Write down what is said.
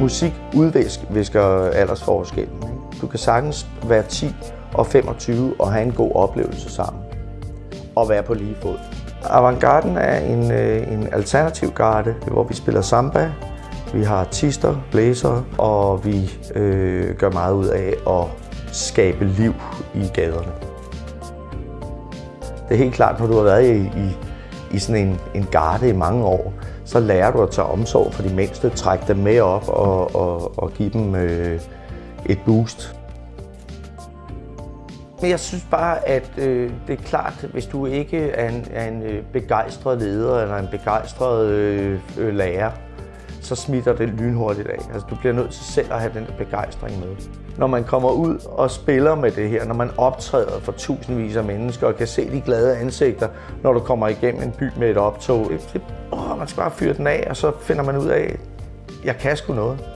Musik udvisker aldersforskellen. Ikke? Du kan sagtens være 10 og 25 og have en god oplevelse sammen. Og være på lige fod. Avantgarden er en, øh, en alternativ garde, hvor vi spiller samba, vi har artister, blæsere, og vi øh, gør meget ud af at skabe liv i gaderne. Det er helt klart, når du har været i, i, i sådan en, en garde i mange år, så lærer du at tage omsorg for de mindste, trække dem med op og, og, og give dem øh, et boost. Men jeg synes bare, at øh, det er klart, hvis du ikke er en, er en øh, begejstret leder eller en begejstret øh, øh lærer, så smitter det lynhurtigt af. Altså, du bliver nødt til selv at have den begejstring med. Når man kommer ud og spiller med det her, når man optræder for tusindvis af mennesker og kan se de glade ansigter, når du kommer igennem en by med et optog, det, åh, man skal bare fyre den af, og så finder man ud af, jeg kan sgu noget.